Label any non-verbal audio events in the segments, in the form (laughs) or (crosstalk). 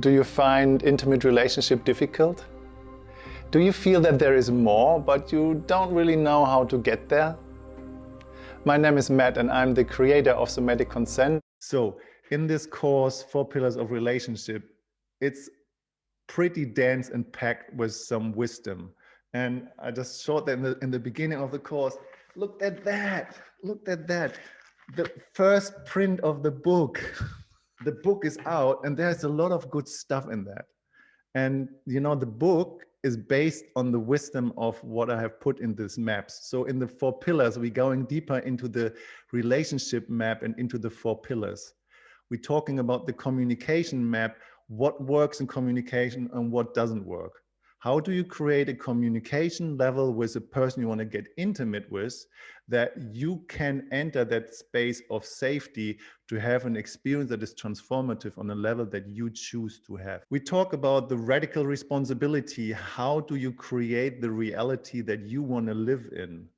Do you find intimate relationship difficult? Do you feel that there is more, but you don't really know how to get there? My name is Matt and I'm the creator of Somatic Consent. So in this course, Four Pillars of Relationship, it's pretty dense and packed with some wisdom. And I just showed that in the, in the beginning of the course. Look at that, look at that. The first print of the book. (laughs) The book is out and there's a lot of good stuff in that. And you know, the book is based on the wisdom of what I have put in these maps. So in the four pillars, we're going deeper into the relationship map and into the four pillars. We're talking about the communication map, what works in communication and what doesn't work. How do you create a communication level with a person you want to get intimate with that you can enter that space of safety to have an experience that is transformative on a level that you choose to have. We talk about the radical responsibility. How do you create the reality that you want to live in?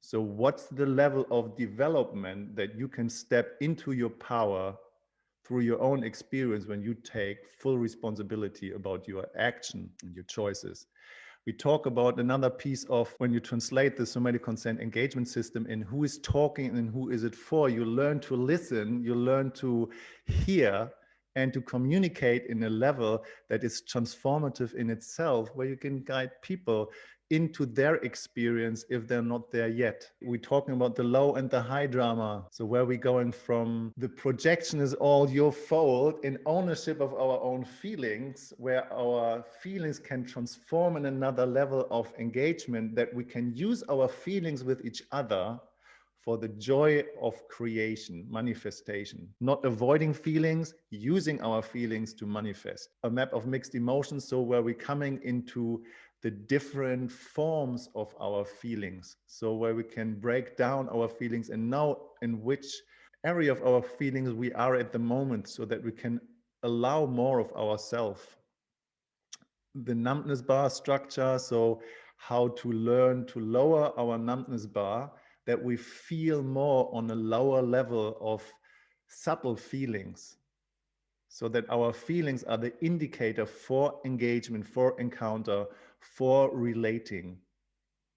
So what's the level of development that you can step into your power through your own experience when you take full responsibility about your action and your choices. We talk about another piece of when you translate the somatic consent engagement system in who is talking and who is it for, you learn to listen, you learn to hear and to communicate in a level that is transformative in itself, where you can guide people into their experience if they're not there yet. We're talking about the low and the high drama. So where we're going from the projection is all your fault in ownership of our own feelings, where our feelings can transform in another level of engagement that we can use our feelings with each other for the joy of creation, manifestation, not avoiding feelings, using our feelings to manifest. A map of mixed emotions, so where we're coming into the different forms of our feelings. So where we can break down our feelings and know in which area of our feelings we are at the moment so that we can allow more of ourselves. The numbness bar structure, so how to learn to lower our numbness bar, that we feel more on a lower level of subtle feelings so that our feelings are the indicator for engagement, for encounter, for relating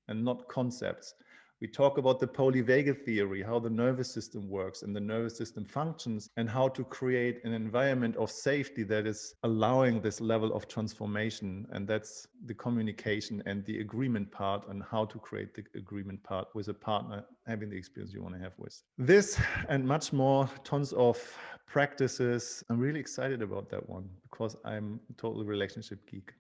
and not concepts. We talk about the polyvagal theory, how the nervous system works and the nervous system functions and how to create an environment of safety that is allowing this level of transformation. And that's the communication and the agreement part and how to create the agreement part with a partner having the experience you want to have with. This and much more, tons of practices. I'm really excited about that one because I'm a total relationship geek.